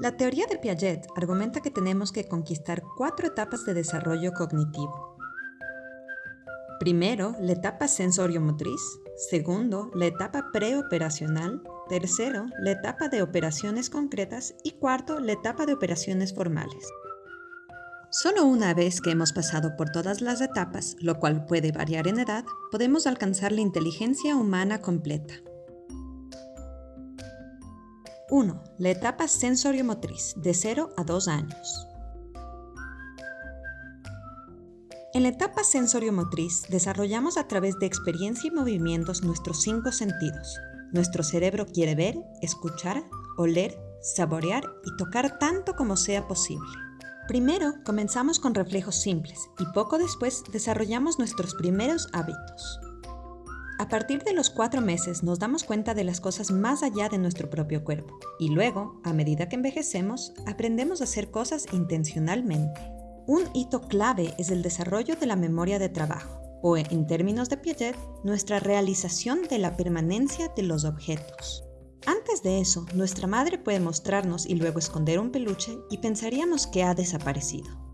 La teoría de Piaget argumenta que tenemos que conquistar cuatro etapas de desarrollo cognitivo. Primero, la etapa sensorio-motriz. Segundo, la etapa preoperacional. Tercero, la etapa de operaciones concretas. Y cuarto, la etapa de operaciones formales. Solo una vez que hemos pasado por todas las etapas, lo cual puede variar en edad, podemos alcanzar la inteligencia humana completa. 1. La etapa sensorio-motriz, de 0 a 2 años. En la etapa sensorio-motriz desarrollamos a través de experiencia y movimientos nuestros cinco sentidos. Nuestro cerebro quiere ver, escuchar, oler, saborear y tocar tanto como sea posible. Primero comenzamos con reflejos simples y poco después desarrollamos nuestros primeros hábitos. A partir de los cuatro meses nos damos cuenta de las cosas más allá de nuestro propio cuerpo y luego, a medida que envejecemos, aprendemos a hacer cosas intencionalmente. Un hito clave es el desarrollo de la memoria de trabajo, o en términos de Piaget, nuestra realización de la permanencia de los objetos. Antes de eso, nuestra madre puede mostrarnos y luego esconder un peluche y pensaríamos que ha desaparecido.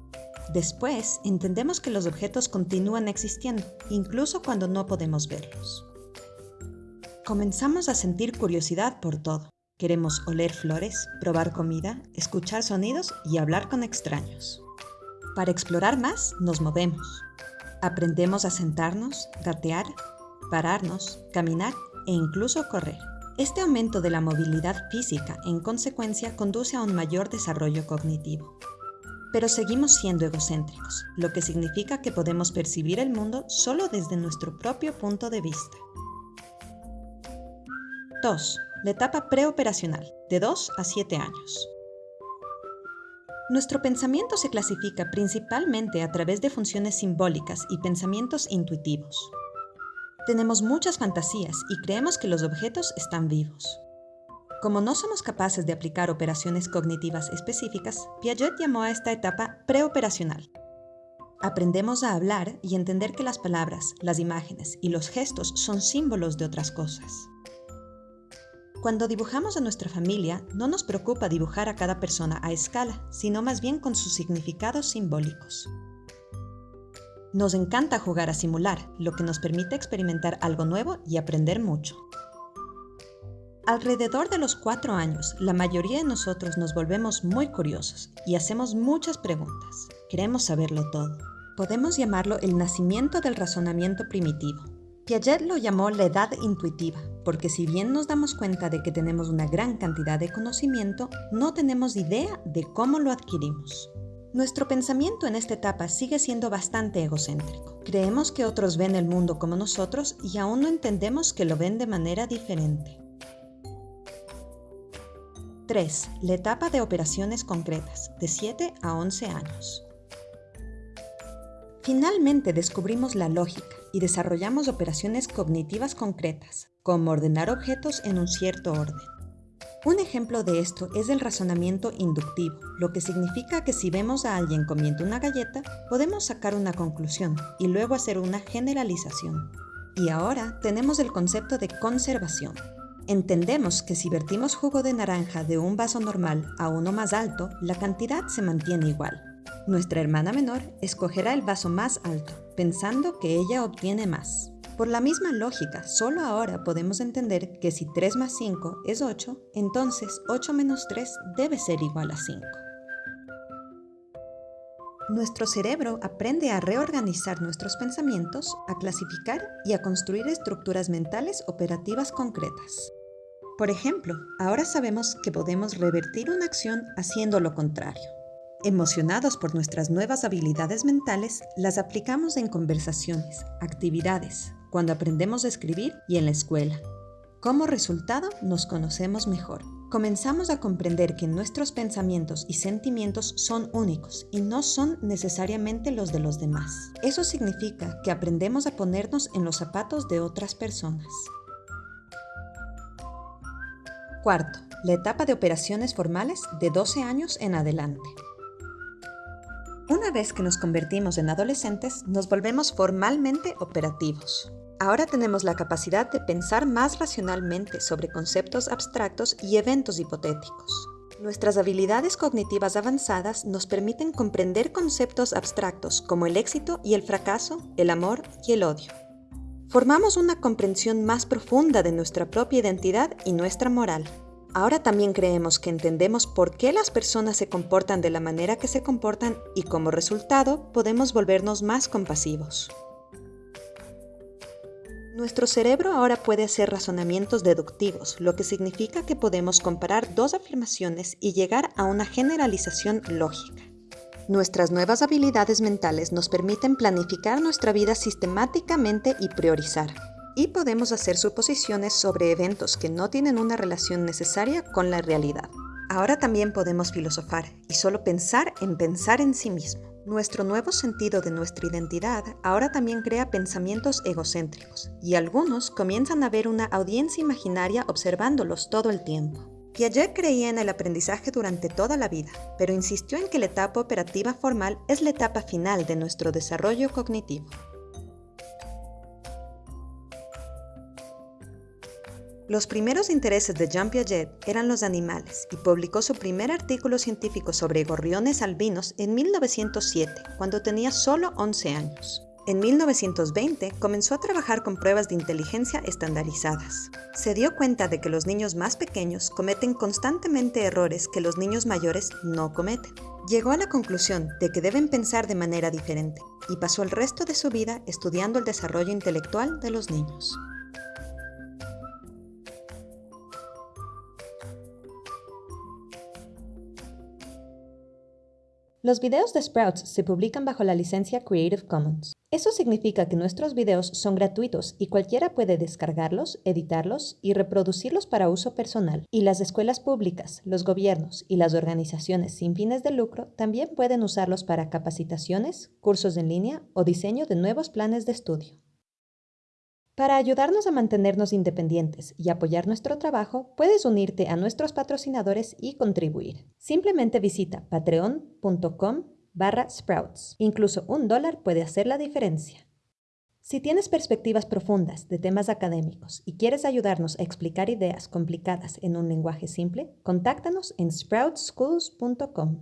Después, entendemos que los objetos continúan existiendo, incluso cuando no podemos verlos. Comenzamos a sentir curiosidad por todo. Queremos oler flores, probar comida, escuchar sonidos y hablar con extraños. Para explorar más, nos movemos. Aprendemos a sentarnos, gatear, pararnos, caminar e incluso correr. Este aumento de la movilidad física, en consecuencia, conduce a un mayor desarrollo cognitivo pero seguimos siendo egocéntricos, lo que significa que podemos percibir el mundo solo desde nuestro propio punto de vista. 2. La etapa preoperacional, de 2 a 7 años. Nuestro pensamiento se clasifica principalmente a través de funciones simbólicas y pensamientos intuitivos. Tenemos muchas fantasías y creemos que los objetos están vivos. Como no somos capaces de aplicar operaciones cognitivas específicas, Piaget llamó a esta etapa preoperacional. Aprendemos a hablar y entender que las palabras, las imágenes y los gestos son símbolos de otras cosas. Cuando dibujamos a nuestra familia, no nos preocupa dibujar a cada persona a escala, sino más bien con sus significados simbólicos. Nos encanta jugar a simular, lo que nos permite experimentar algo nuevo y aprender mucho. Alrededor de los cuatro años, la mayoría de nosotros nos volvemos muy curiosos y hacemos muchas preguntas. Queremos saberlo todo. Podemos llamarlo el nacimiento del razonamiento primitivo. Piaget lo llamó la edad intuitiva, porque si bien nos damos cuenta de que tenemos una gran cantidad de conocimiento, no tenemos idea de cómo lo adquirimos. Nuestro pensamiento en esta etapa sigue siendo bastante egocéntrico. Creemos que otros ven el mundo como nosotros y aún no entendemos que lo ven de manera diferente. 3. La etapa de operaciones concretas, de 7 a 11 años. Finalmente descubrimos la lógica y desarrollamos operaciones cognitivas concretas, como ordenar objetos en un cierto orden. Un ejemplo de esto es el razonamiento inductivo, lo que significa que si vemos a alguien comiendo una galleta, podemos sacar una conclusión y luego hacer una generalización. Y ahora tenemos el concepto de conservación, Entendemos que si vertimos jugo de naranja de un vaso normal a uno más alto, la cantidad se mantiene igual. Nuestra hermana menor escogerá el vaso más alto, pensando que ella obtiene más. Por la misma lógica, solo ahora podemos entender que si 3 más 5 es 8, entonces 8 menos 3 debe ser igual a 5. Nuestro cerebro aprende a reorganizar nuestros pensamientos, a clasificar y a construir estructuras mentales operativas concretas. Por ejemplo, ahora sabemos que podemos revertir una acción haciendo lo contrario. Emocionados por nuestras nuevas habilidades mentales, las aplicamos en conversaciones, actividades, cuando aprendemos a escribir y en la escuela. Como resultado, nos conocemos mejor comenzamos a comprender que nuestros pensamientos y sentimientos son únicos y no son necesariamente los de los demás. Eso significa que aprendemos a ponernos en los zapatos de otras personas. Cuarto, la etapa de operaciones formales de 12 años en adelante. Una vez que nos convertimos en adolescentes, nos volvemos formalmente operativos. Ahora tenemos la capacidad de pensar más racionalmente sobre conceptos abstractos y eventos hipotéticos. Nuestras habilidades cognitivas avanzadas nos permiten comprender conceptos abstractos como el éxito y el fracaso, el amor y el odio. Formamos una comprensión más profunda de nuestra propia identidad y nuestra moral. Ahora también creemos que entendemos por qué las personas se comportan de la manera que se comportan y como resultado podemos volvernos más compasivos. Nuestro cerebro ahora puede hacer razonamientos deductivos, lo que significa que podemos comparar dos afirmaciones y llegar a una generalización lógica. Nuestras nuevas habilidades mentales nos permiten planificar nuestra vida sistemáticamente y priorizar. Y podemos hacer suposiciones sobre eventos que no tienen una relación necesaria con la realidad. Ahora también podemos filosofar y solo pensar en pensar en sí mismo. Nuestro nuevo sentido de nuestra identidad ahora también crea pensamientos egocéntricos, y algunos comienzan a ver una audiencia imaginaria observándolos todo el tiempo. Piaget creía en el aprendizaje durante toda la vida, pero insistió en que la etapa operativa formal es la etapa final de nuestro desarrollo cognitivo. Los primeros intereses de Jean Piaget eran los animales y publicó su primer artículo científico sobre gorriones albinos en 1907, cuando tenía solo 11 años. En 1920 comenzó a trabajar con pruebas de inteligencia estandarizadas. Se dio cuenta de que los niños más pequeños cometen constantemente errores que los niños mayores no cometen. Llegó a la conclusión de que deben pensar de manera diferente y pasó el resto de su vida estudiando el desarrollo intelectual de los niños. Los videos de Sprouts se publican bajo la licencia Creative Commons. Eso significa que nuestros videos son gratuitos y cualquiera puede descargarlos, editarlos y reproducirlos para uso personal. Y las escuelas públicas, los gobiernos y las organizaciones sin fines de lucro también pueden usarlos para capacitaciones, cursos en línea o diseño de nuevos planes de estudio. Para ayudarnos a mantenernos independientes y apoyar nuestro trabajo, puedes unirte a nuestros patrocinadores y contribuir. Simplemente visita patreon.com barra sprouts. Incluso un dólar puede hacer la diferencia. Si tienes perspectivas profundas de temas académicos y quieres ayudarnos a explicar ideas complicadas en un lenguaje simple, contáctanos en sproutschools.com.